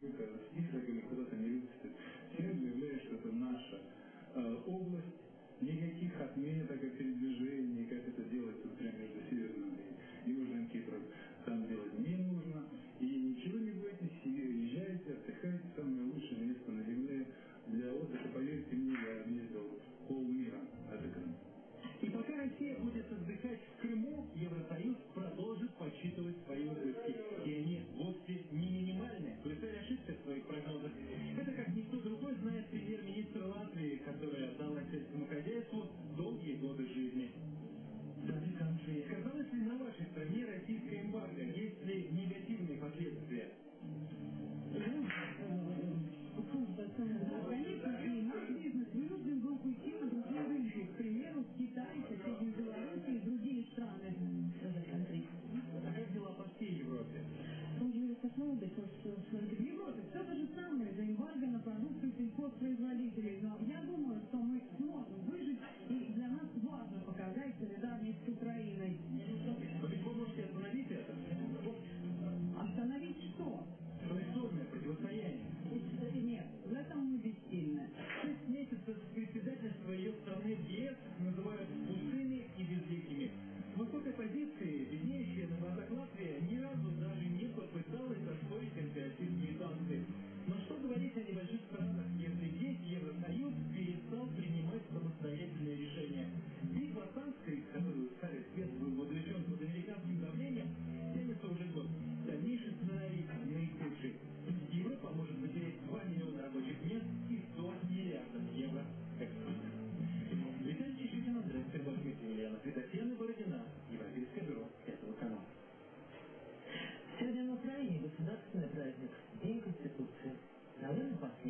Только или куда-то не выпустит. Я заявляют, что это наша э, область. Никаких отметок и передвижений, как это делается, например, между Северным и Южным Кипром, там делать не нужно. И ничего не бойтесь, себе езжайте, отдыхайте, самое лучшее место на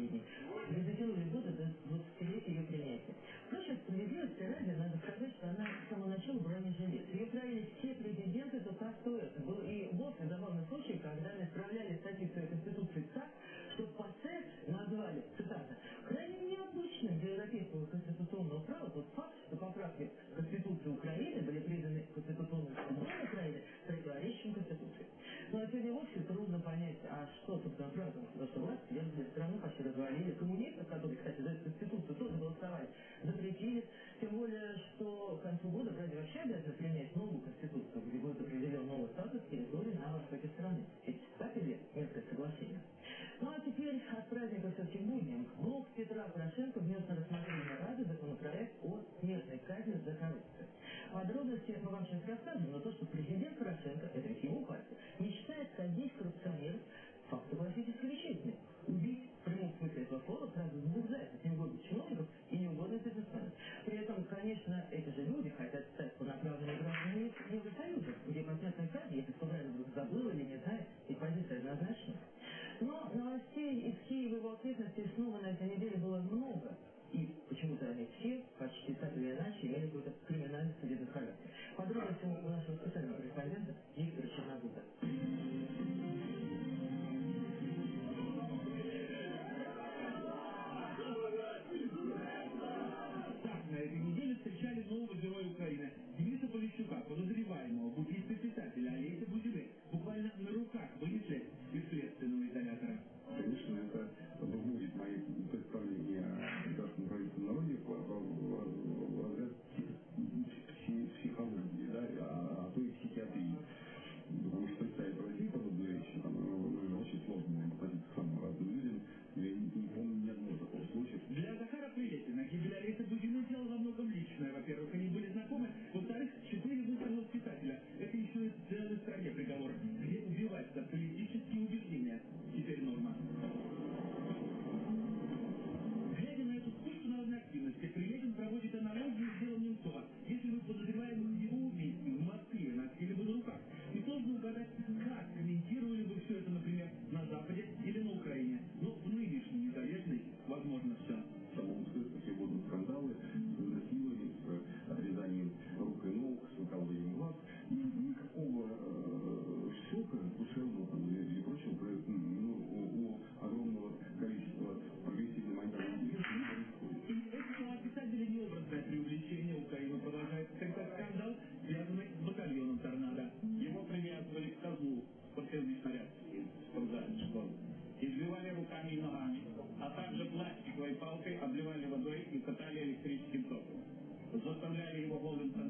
Mhm.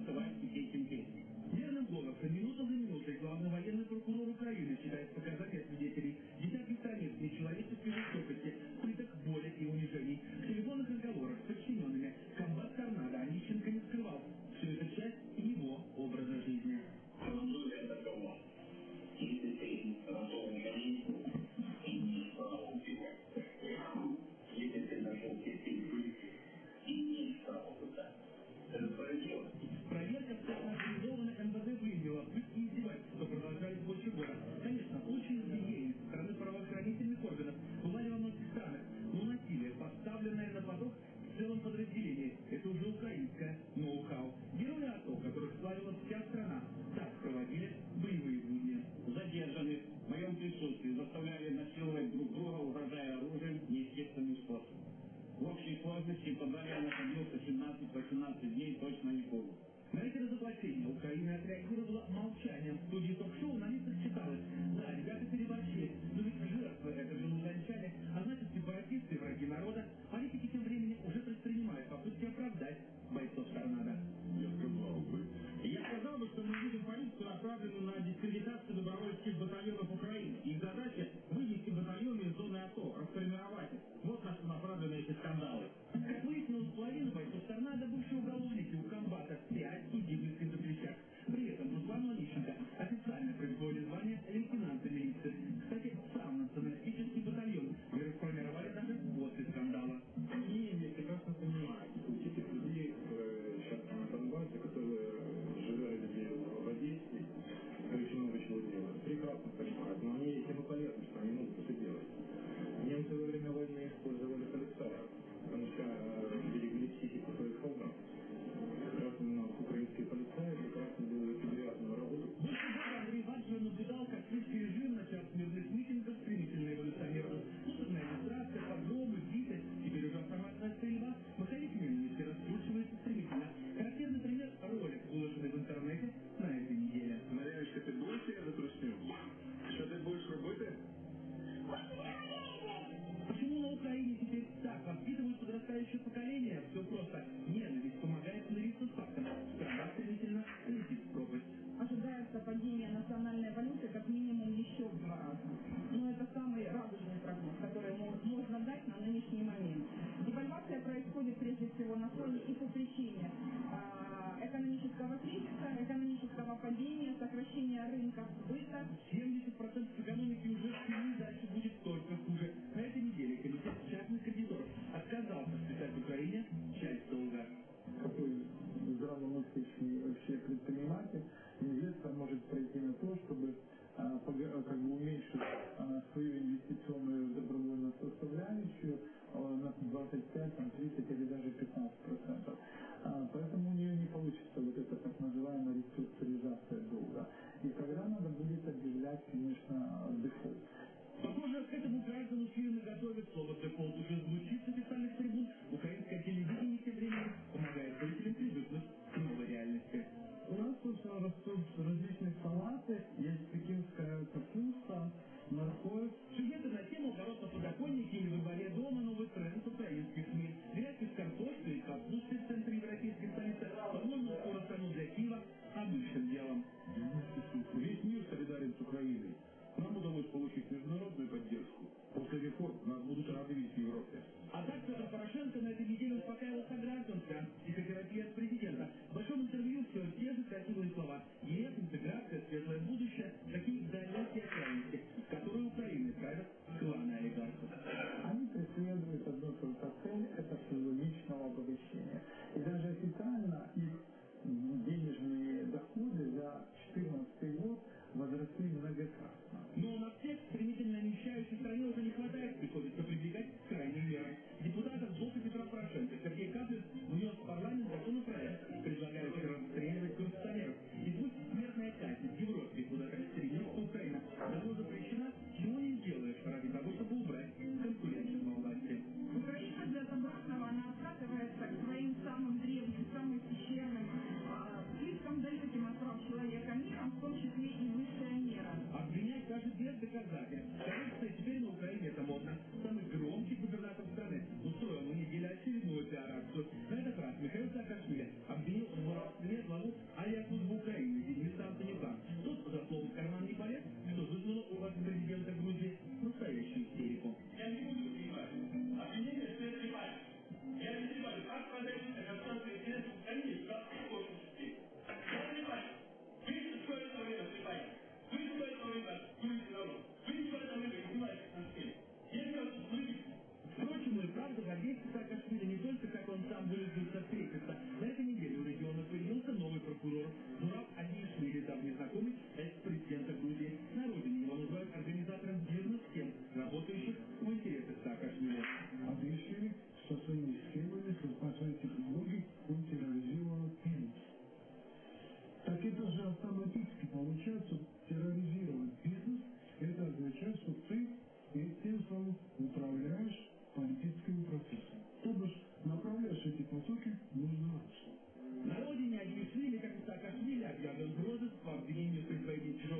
ಸಾರ್ಥಕವಾಗಿದೆ 15 дней точно не будут. На эти разоблачения Украина отреагировала молчанием. В студии ток-шоу на лицах читалось. Да, ребята переборщили, но ведь жертвы это же умолчали, а значит сепаратисты, враги народа, политики тем временем уже предпринимают попытки оправдать бойцов торнадо. Я сказал бы, я сказал бы, что мы видим полицию, направленную на дискредитацию обеспечении вообще предприниматель, инвестор может прийти на то, чтобы а, а, как бы уменьшить а, свою инвестиционную добровольную составляющую на 25, там, 30 или даже 15 процентов. Поэтому у нее не получится вот эта так называемая реструктуризация долга. И тогда надо будет объявлять, конечно, дефолт. Похоже, к этому граждану фирмы готовят. Слово «дефолт» уже звучит с официальных трибун. Украинское телевидение тем временем помогает зрителям привыкнуть принципе, у нас тут растут различные салаты, есть такие, пекинская капуста, морковь. Сюжеты на тему бороться подоконники или выбор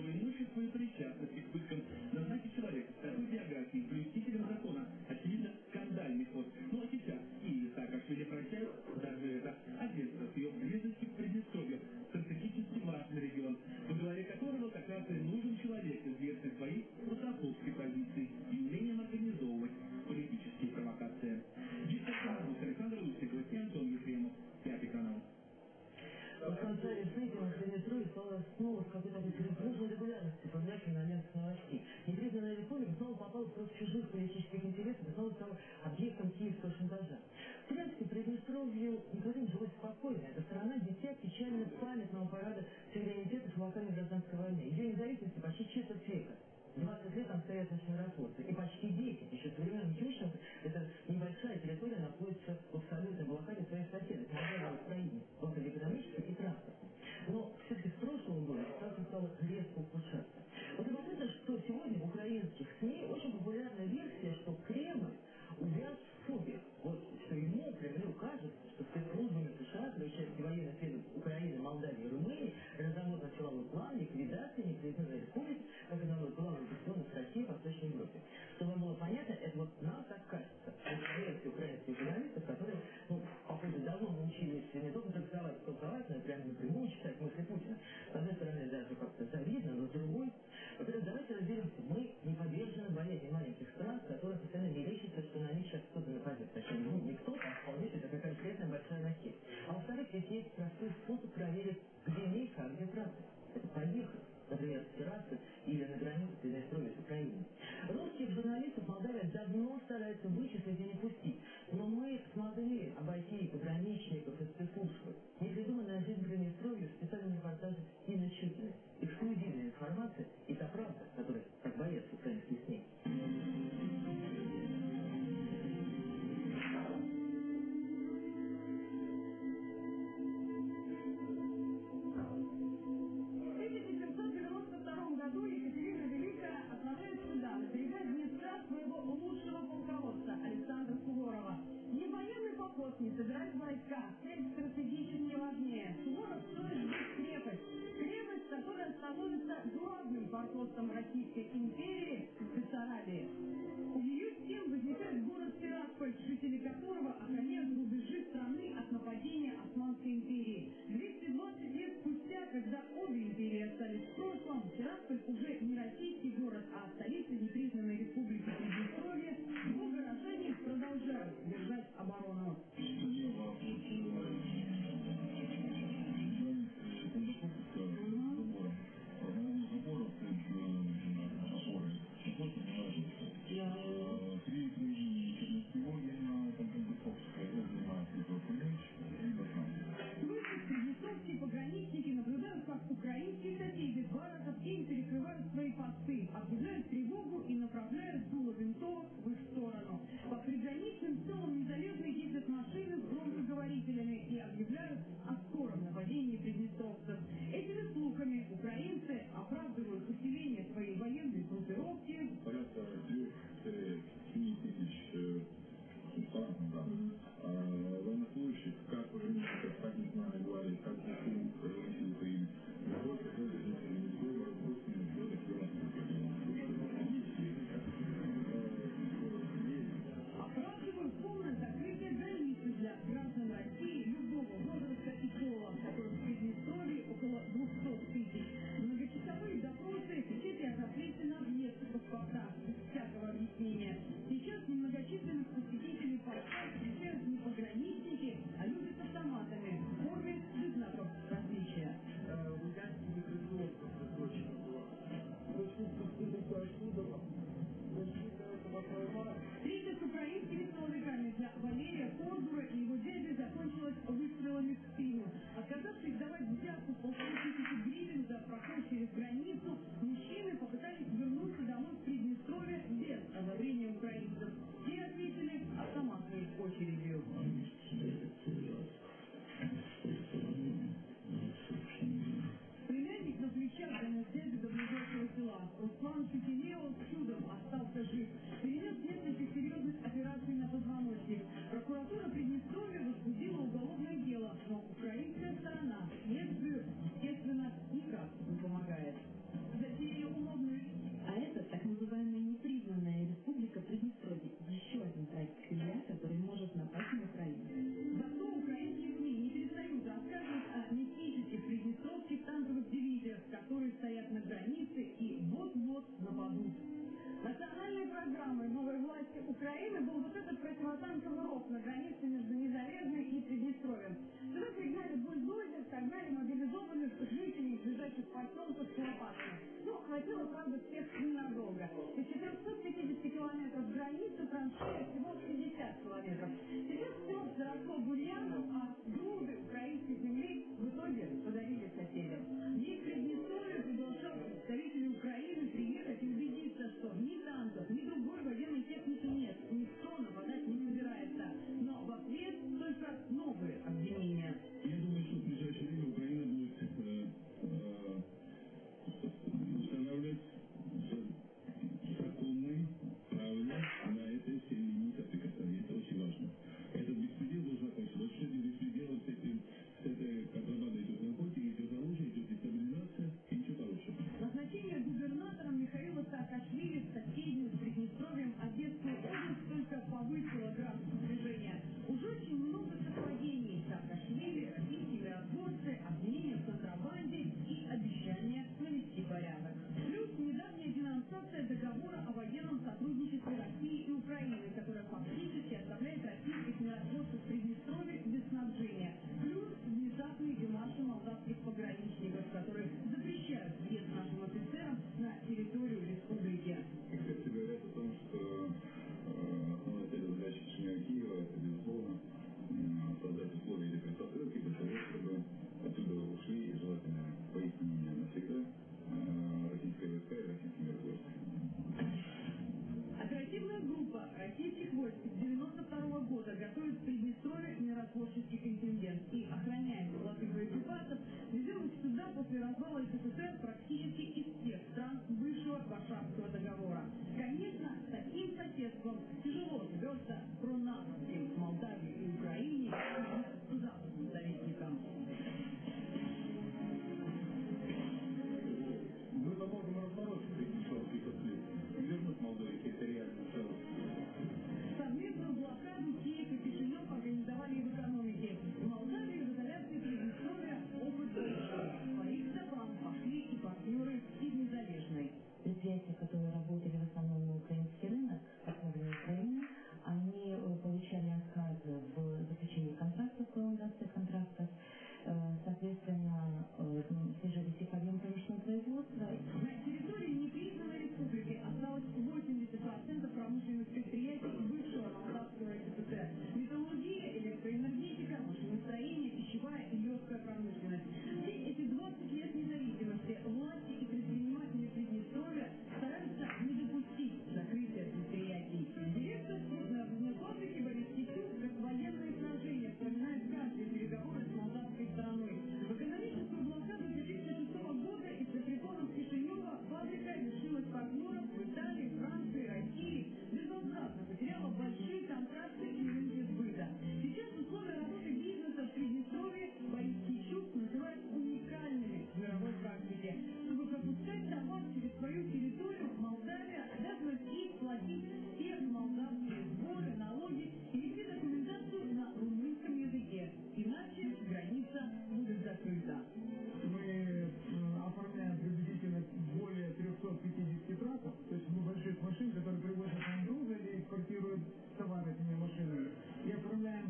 magnífico e brilhante. What's it? на площадь контингент и охраняемый латвы боеприпасов везем сюда после развала СССР практически из всех стран бывшего Варшавского договора. Конечно, таким соседством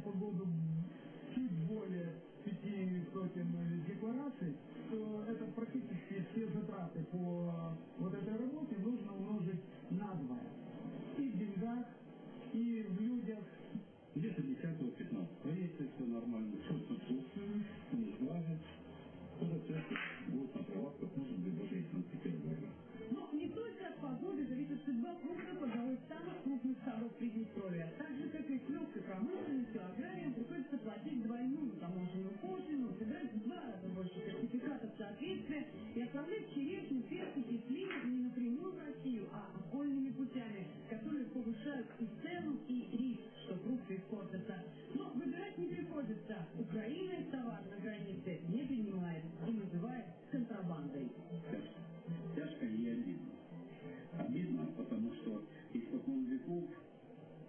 каждую погоду чуть более пяти сотен деклараций, то это практически все затраты по э, вот этой работе нужно умножить на два. И в деньгах, и в людях. Где-то 10-15 проекта, все нормально, все отсутствует, не сглазит. Этот центр будет на прилавках, может быть, даже и Санкт-Петербурга. Но ну, не только от погоды зависит судьба крупных пожилых самых крупных садов Приднестровья, также соответствия и оставлять черешню, перцы и сливы не напрямую в Россию, а окольными путями, которые повышают и цену, и риск, что фрукты испортятся. Но выбирать не приходится. Украина товар на границе не принимает и называет контрабандой. Тяжко и обидно. Обидно, потому что испокон веков,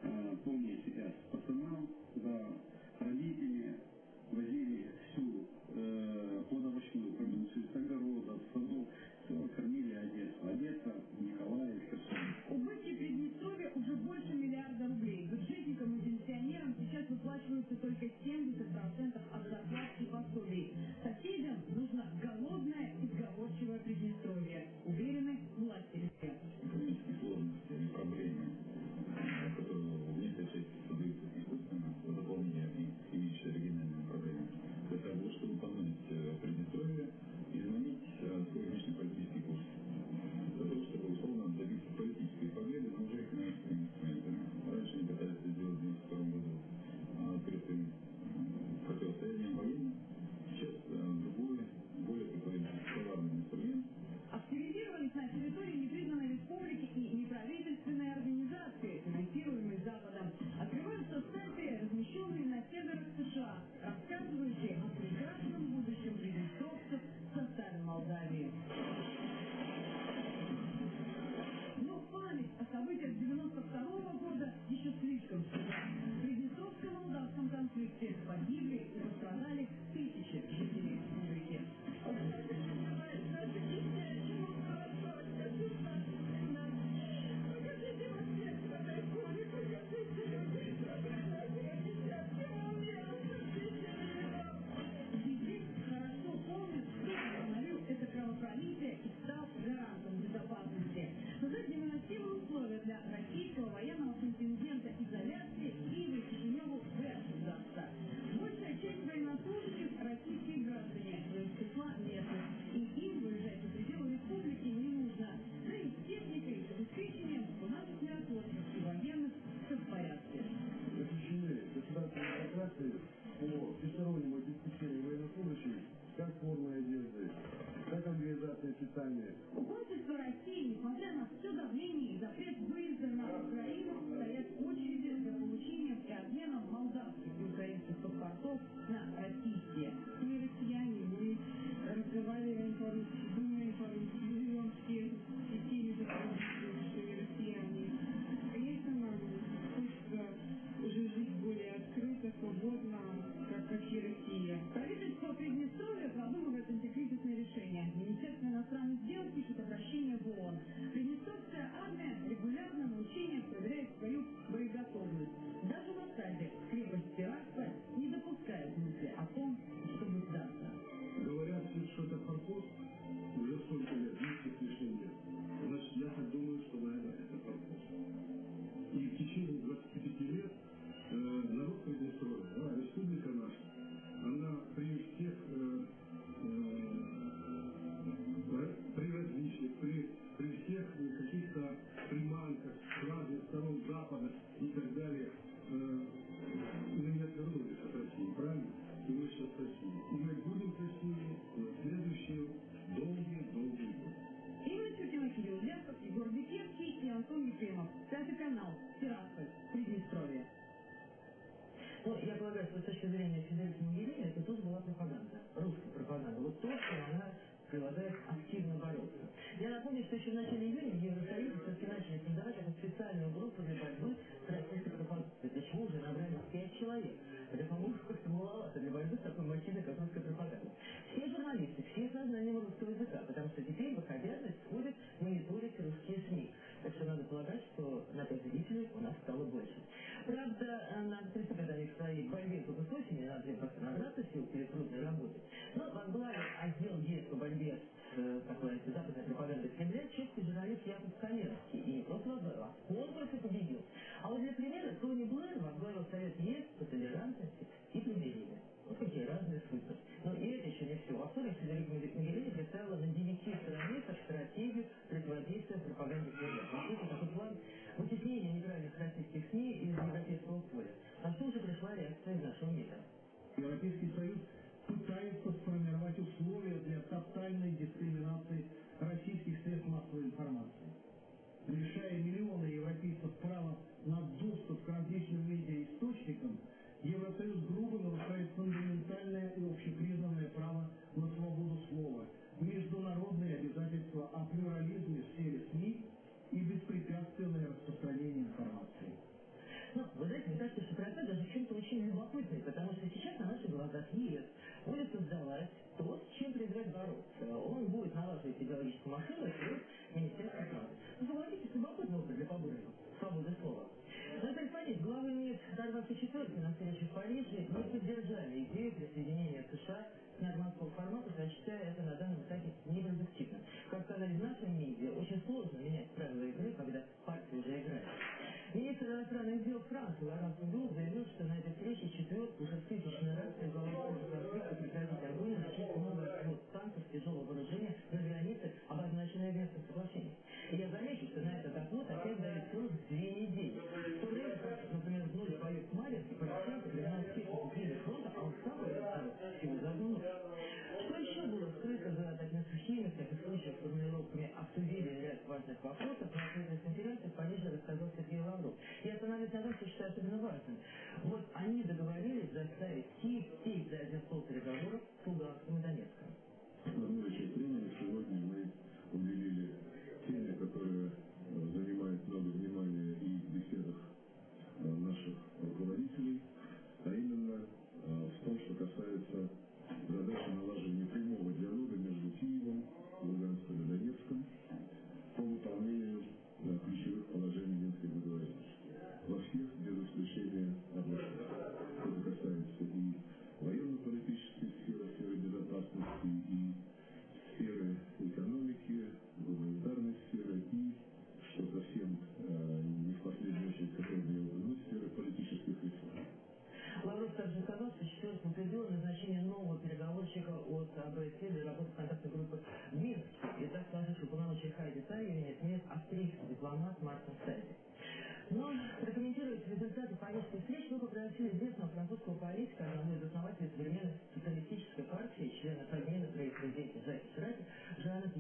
а, э, помня себя с пацаном, за родителями возили стороннего обеспечения военнослужащих, как форма одежды, как организация питания. Посольство России, несмотря на все давление и запрет выезда на Украину, стоят очереди за получением и обменом молдавских sua permissão, meu она совсем перепрудно работает. Но ну, в Англарии мир будет создавать то, с чем предстоит бороться. Он будет налаживать идеологическую машину через Министерство правды. Заводите свободный опыт для побольше свободы слова. Наталья Фадич, главы МИД 24 на следующий conference call.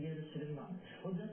يا لسليمان وذا